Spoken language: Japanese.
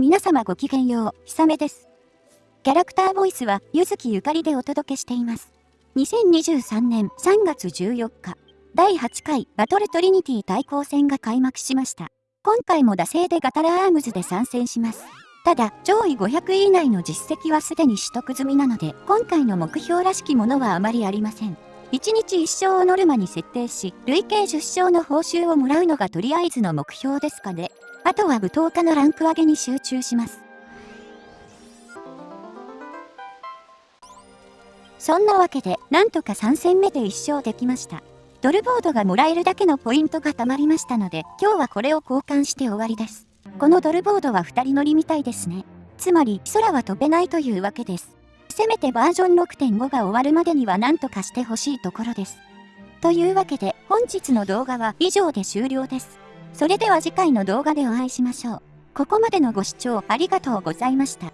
皆様ごきげんよう、ひさめです。キャラクターボイスは、ゆずきゆかりでお届けしています。2023年3月14日、第8回バトルトリニティ対抗戦が開幕しました。今回も惰性でガタラアームズで参戦します。ただ、上位500位以内の実績はすでに取得済みなので、今回の目標らしきものはあまりありません。1日1勝をノルマに設定し、累計10勝の報酬をもらうのがとりあえずの目標ですかね。あとは舞踏家のランク上げに集中します。そんなわけで、なんとか3戦目で1勝できました。ドルボードがもらえるだけのポイントが貯まりましたので、今日はこれを交換して終わりです。このドルボードは2人乗りみたいですね。つまり、空は飛べないというわけです。せめてバージョン6.5が終わるまでには何とかしてほしいところです。というわけで本日の動画は以上で終了です。それでは次回の動画でお会いしましょう。ここまでのご視聴ありがとうございました。